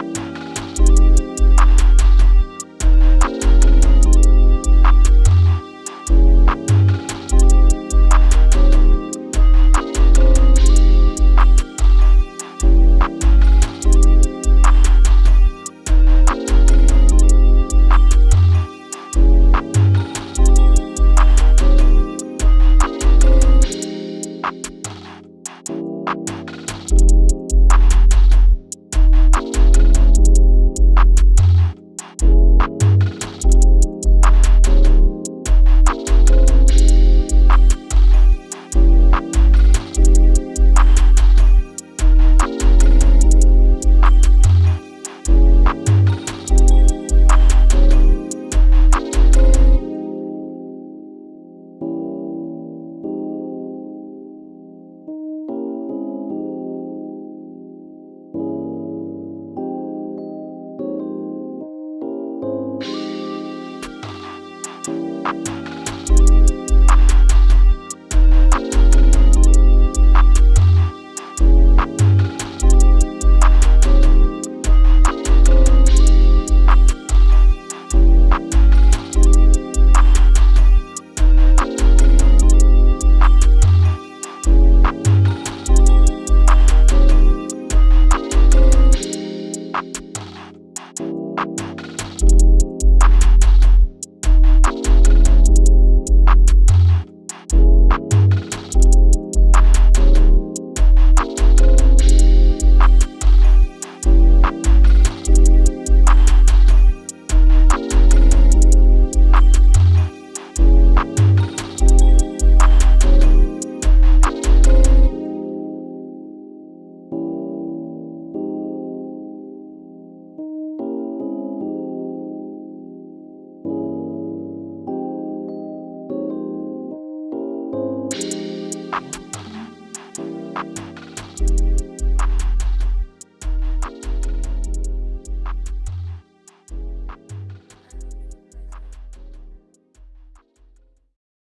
Bye.